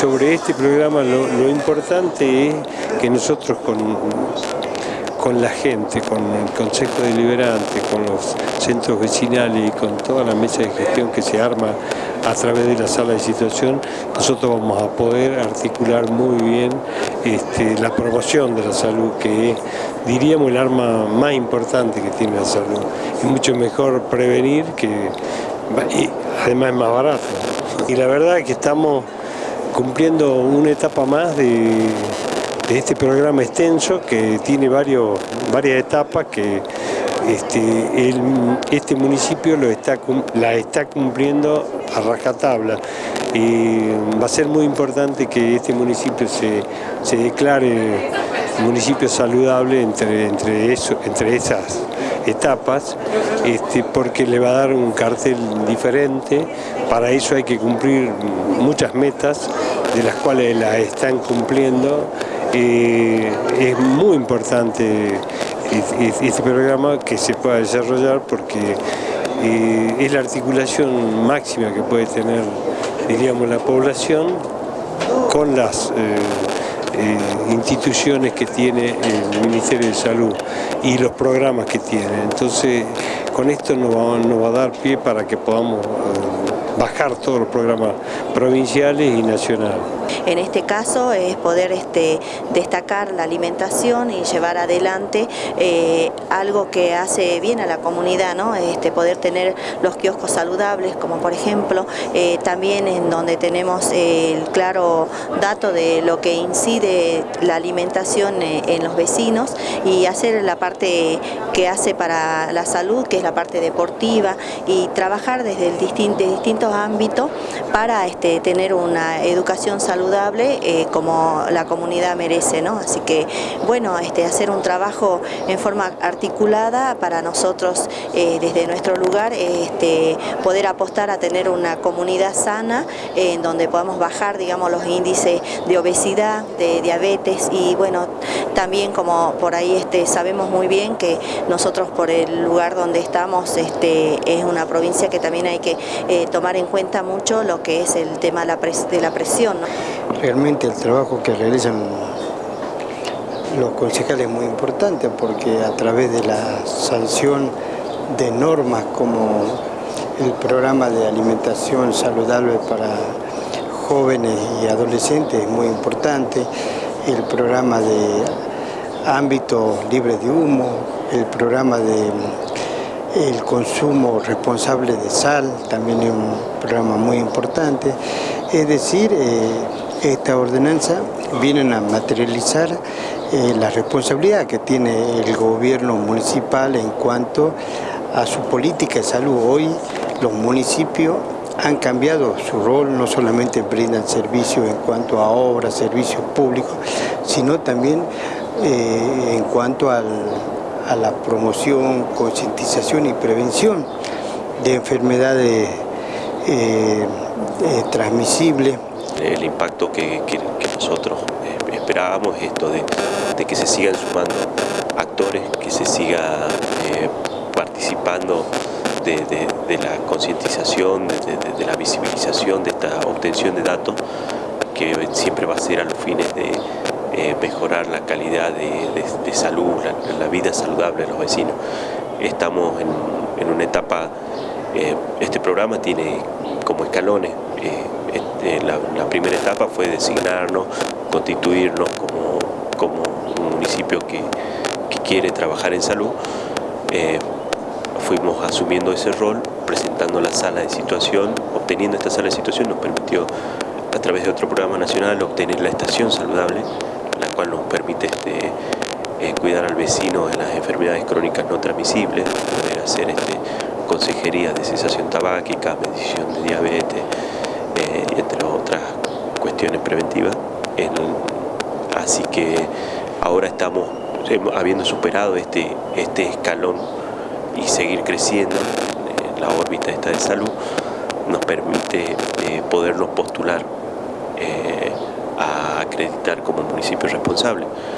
sobre este programa lo, importante es que nosotros con, con la gente, con el Consejo Deliberante, con los centros vecinales y con toda la mesa de gestión que se arma a través de la sala de situación, nosotros vamos a poder articular muy bien este, la promoción de la salud, que es, diríamos, el arma más importante que tiene la salud. Es mucho mejor prevenir que además es más barato. Y la verdad es que estamos cumpliendo una etapa más de, este programa extenso que tiene varias etapas que este, este municipio lo está, la está cumpliendo a rajatabla. Y va a ser muy importante que este municipio se, se declare municipio saludable entre, entre, eso, entre esas etapas este, porque le va a dar un cartel diferente, para eso hay que cumplir muchas metas de las cuales las están cumpliendo, eh, es muy importante este programa que se pueda desarrollar porque eh, es la articulación máxima que puede tener diríamos la población con las eh, eh, instituciones que tiene el Ministerio de Salud y los programas que tiene. Entonces, con esto nos va, a dar pie para que podamos bajar todos los programas provinciales y nacionales. En este caso es poder este, destacar la alimentación y llevar adelante eh, algo que hace bien a la comunidad, ¿no? este, poder tener los kioscos saludables, como por ejemplo, eh, también en donde tenemos el claro dato de lo que incide la alimentación eh, en los vecinos y hacer la parte que hace para la salud, que es la parte deportiva, y trabajar desde distintos ámbitos para este, tener una educación saludable saludable eh, como la comunidad merece, ¿no? Así que, bueno, este, hacer un trabajo en forma articulada para nosotros eh, desde nuestro lugar, este, poder apostar a tener una comunidad sana en donde podamos bajar, digamos, los índices de obesidad, de diabetes y, bueno, también como por ahí este, sabemos muy bien que nosotros por el lugar donde estamos es una provincia que también hay que eh, tomar en cuenta mucho lo que es el tema de la, presión. Realmente el trabajo que realizan los concejales es muy importante porque a través de la sanción de normas como el programa de alimentación saludable para jóvenes y adolescentes es muy importante, el programa de ámbito libre de humo, el programa de el consumo responsable de sal, también es un programa muy importante. Es decir, eh, esta ordenanza viene a materializar eh, la responsabilidad que tiene el gobierno municipal en cuanto a su política de salud. Hoy los municipios han cambiado su rol, no solamente brindan servicios en cuanto a obras, servicios públicos, sino también eh, en cuanto a la promoción, concientización y prevención de enfermedades eh, transmisibles. El impacto que, nosotros eh, esperábamos es esto de, que se sigan sumando actores, que se siga participando de, la concientización, de, la visibilización de esta obtención de datos, que siempre va a ser a los fines de eh, mejorar la calidad de, salud, la, vida saludable de los vecinos. Estamos en, una etapa, eh, este programa tiene como escalones, eh, este, la, primera etapa fue designarnos, constituirnos como, como un municipio que, quiere trabajar en salud. fuimos asumiendo ese rol, presentando la sala de situación, obteniendo esta sala de situación nos permitió a través de otro programa nacional obtener la estación saludable la cual nos permite este, eh, cuidar al vecino de las enfermedades crónicas no transmisibles, poder hacer este, consejería de cesación tabáquica, medición de diabetes, eh, entre otras cuestiones preventivas. así que ahora estamos, habiendo superado este, este escalón y seguir creciendo en la órbita esta de salud, nos permite eh, podernos postular a acreditar como municipio responsable.